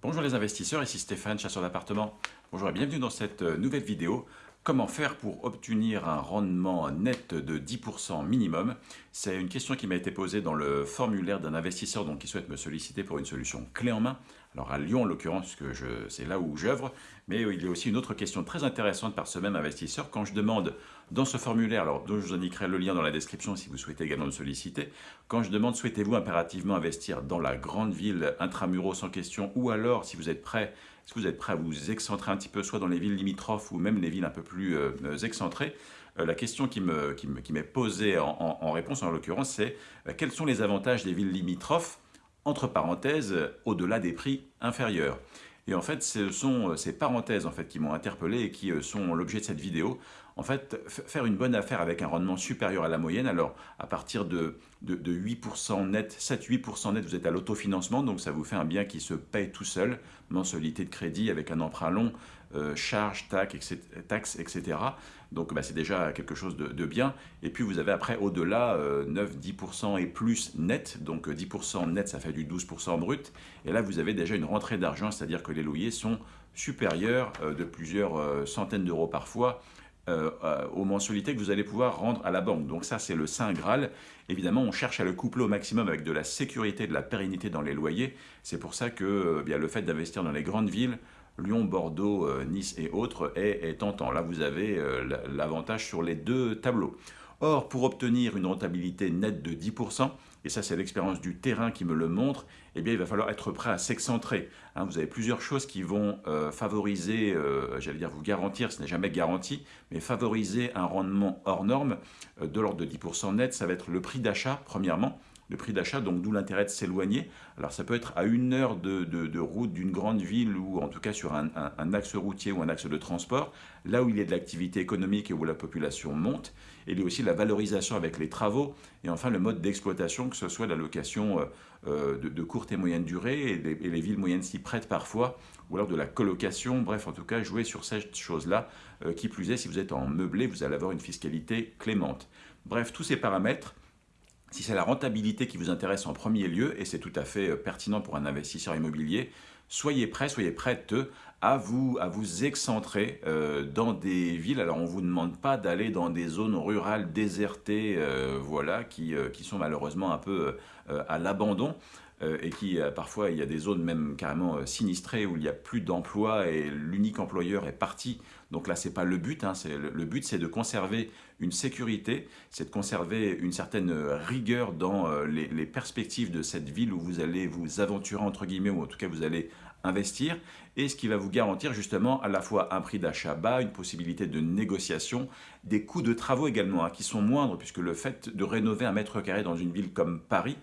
Bonjour les investisseurs, ici Stéphane, chasseur d'appartements. Bonjour et bienvenue dans cette euh, nouvelle vidéo. Comment faire pour obtenir un rendement net de 10% minimum? C'est une question qui m'a été posée dans le formulaire d'un investisseur donc, qui souhaite me solliciter pour une solution clé en main. Alors à Lyon en l'occurrence, c'est là où j'œuvre, mais il y a aussi une autre question très intéressante par ce même investisseur. Quand je demande dans ce formulaire, alors dont je vous indiquerai le lien dans la description si vous souhaitez également me solliciter, quand je demande souhaitez-vous impérativement investir dans la grande ville intramuros sans question ou alors si vous êtes prêt est-ce que vous êtes prêt à vous excentrer un petit peu, soit dans les villes limitrophes ou même les villes un peu plus euh, excentrées? Euh, La question qui m'est qui qui posée en, réponse, en l'occurrence, c'est euh, quels sont les avantages des villes limitrophes, entre parenthèses, au-delà des prix inférieurs? Et en fait, ce sont ces parenthèses en fait, qui m'ont interpellé et qui sont l'objet de cette vidéo. En fait, faire une bonne affaire avec un rendement supérieur à la moyenne, alors à partir de, de, 8% net, 7-8% net, vous êtes à l'autofinancement, donc ça vous fait un bien qui se paye tout seul, mensualité de crédit avec un emprunt long, euh, charges, taxes, etc. Donc bah, c'est déjà quelque chose de, bien. Et puis vous avez après au-delà 9-10% euh, et plus net. Donc 10% net, ça fait du 12% brut. Et là, vous avez déjà une rentrée d'argent, c'est-à-dire que les loyers sont supérieurs euh, de plusieurs centaines d'euros parfois aux mensualités que vous allez pouvoir rendre à la banque. Donc ça, c'est le Saint Graal. Évidemment, on cherche à le coupler au maximum avec de la sécurité, de la pérennité dans les loyers. C'est pour ça que bien, le fait d'investir dans les grandes villes, Lyon, Bordeaux, euh, Nice et autres est, tentant. Là, vous avez euh, l'avantage sur les deux tableaux. Or, pour obtenir une rentabilité nette de 10%, et ça c'est l'expérience du terrain qui me le montre, eh bien il va falloir être prêt à s'excentrer. Hein. vous avez plusieurs choses qui vont euh, favoriser, j'allais dire vous garantir, ce n'est jamais garanti, mais favoriser un rendement hors norme de l'ordre de 10% net, ça va être le prix d'achat premièrement, le prix d'achat, donc d'où l'intérêt de s'éloigner. Alors ça peut être à une heure de, route d'une grande ville ou en tout cas sur un, axe routier ou un axe de transport, là où il y a de l'activité économique et où la population monte. Il y a aussi la valorisation avec les travaux et enfin le mode d'exploitation, que ce soit la location euh, euh, de, courte et moyenne durée et les, villes moyennes s'y prêtent parfois ou alors de la colocation, bref en tout cas jouer sur cette chose-là. Euh, qui plus est, si vous êtes en meublé, vous allez avoir une fiscalité clémente. Bref, tous ces paramètres si c'est la rentabilité qui vous intéresse en premier lieu, et c'est tout à fait euh, pertinent pour un investisseur immobilier, soyez prêt, soyez prête à vous, à vous excentrer euh, dans des villes. Alors on ne vous demande pas d'aller dans des zones rurales désertées, euh, voilà, qui, sont malheureusement un peu à l'abandon. Euh, et qui euh, parfois il y a des zones même carrément euh, sinistrées où il n'y a plus d'emploi et l'unique employeur est parti. Donc là c'est pas le but, hein, le, but c'est de conserver une sécurité, c'est de conserver une certaine rigueur dans les, les, perspectives de cette ville où vous allez vous aventurer entre guillemets ou en tout cas vous allez investir et ce qui va vous garantir justement à la fois un prix d'achat bas, une possibilité de négociation, des coûts de travaux également hein, qui sont moindres puisque le fait de rénover un mètre carré dans une ville comme Paris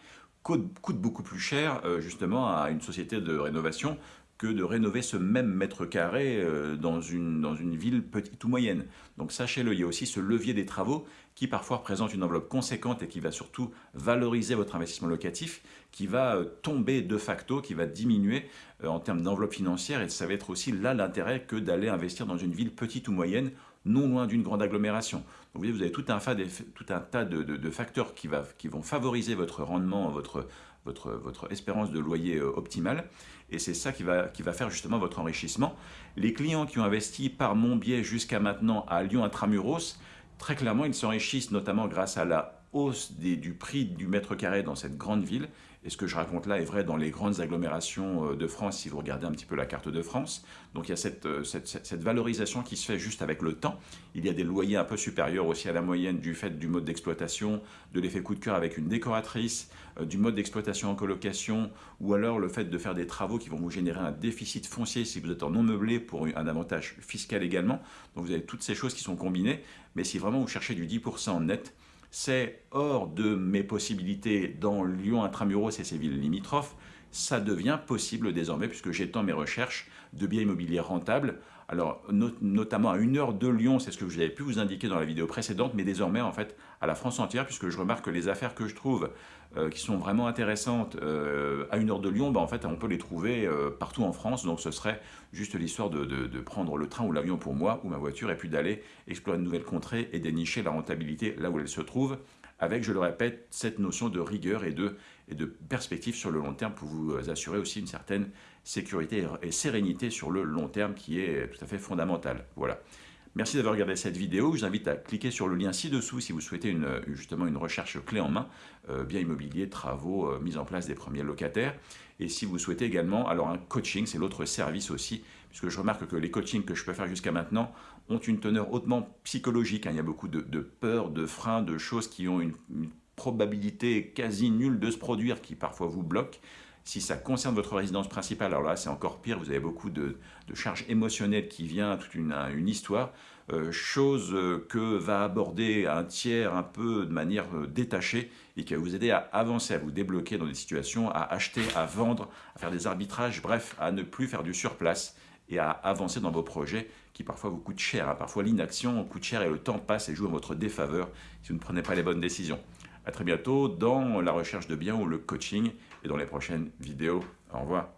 coûte, beaucoup plus cher euh, justement à une société de rénovation que de rénover ce même mètre carré euh, dans une, dans une ville petite ou moyenne. Donc sachez-le, il y a aussi ce levier des travaux qui parfois représente une enveloppe conséquente et qui va surtout valoriser votre investissement locatif, qui va euh, tomber de facto, qui va diminuer en termes d'enveloppe financière et ça va être aussi là l'intérêt que d'aller investir dans une ville petite ou moyenne non loin d'une grande agglomération. Donc, vous, voyez, vous avez tout un, tas de, facteurs qui, qui, vont favoriser votre rendement, votre, votre, votre espérance de loyer euh, optimale. Et c'est ça qui va, qui va faire justement votre enrichissement. Les clients qui ont investi par mon biais jusqu'à maintenant à Lyon Intramuros, très clairement, ils s'enrichissent notamment grâce à la hausse du prix du mètre carré dans cette grande ville. Et ce que je raconte là est vrai dans les grandes agglomérations euh, de France, si vous regardez un petit peu la carte de France. Donc il y a euh, cette, cette, valorisation qui se fait juste avec le temps. Il y a des loyers un peu supérieurs aussi à la moyenne du fait du mode d'exploitation, de l'effet coup de cœur avec une décoratrice, euh, du mode d'exploitation en colocation, ou alors le fait de faire des travaux qui vont vous générer un déficit foncier si vous êtes en non meublé pour un avantage fiscal également. Donc vous avez toutes ces choses qui sont combinées. Mais si vraiment vous cherchez du 10% net, c'est hors de mes possibilités dans Lyon intramuros et ses villes limitrophes, ça devient possible désormais puisque j'étends mes recherches de biens immobiliers rentables. Alors, notamment à une heure de Lyon, c'est ce que j'avais pu vous indiquer dans la vidéo précédente, mais désormais, en fait, à la France entière, puisque je remarque que les affaires que je trouve euh, qui sont vraiment intéressantes euh, à une heure de Lyon, bah, en fait, on peut les trouver euh, partout en France. Donc, ce serait juste l'histoire de, de, prendre le train ou l'avion pour moi, ou ma voiture, et puis d'aller explorer de nouvelles contrées et dénicher la rentabilité là où elle se trouve avec, je le répète, cette notion de rigueur et de perspective sur le long terme pour vous assurer aussi une certaine sécurité et sérénité sur le long terme qui est tout à fait fondamentale. Voilà. Merci d'avoir regardé cette vidéo. Je vous invite à cliquer sur le lien ci-dessous si vous souhaitez une, justement une recherche clé en main, euh, bien immobilier, travaux, euh, mise en place des premiers locataires. Et si vous souhaitez également, alors un coaching, c'est l'autre service aussi, puisque je remarque que les coachings que je peux faire jusqu'à maintenant ont une teneur hautement psychologique. Hein. Il y a beaucoup de, peurs, de freins, de choses qui ont une, une probabilité quasi nulle de se produire, qui parfois vous bloquent. Si ça concerne votre résidence principale, alors là c'est encore pire, vous avez beaucoup de, charges émotionnelles qui viennent, toute une, histoire, euh, chose euh, que va aborder un tiers un peu de manière euh, détachée et qui va vous aider à avancer, à vous débloquer dans des situations, à acheter, à vendre, à faire des arbitrages, bref, à ne plus faire du surplace et à avancer dans vos projets qui parfois vous coûtent cher. Hein. Parfois l'inaction coûte cher et le temps passe et joue en votre défaveur si vous ne prenez pas les bonnes décisions. A très bientôt dans la recherche de biens ou le coaching et dans les prochaines vidéos. Au revoir.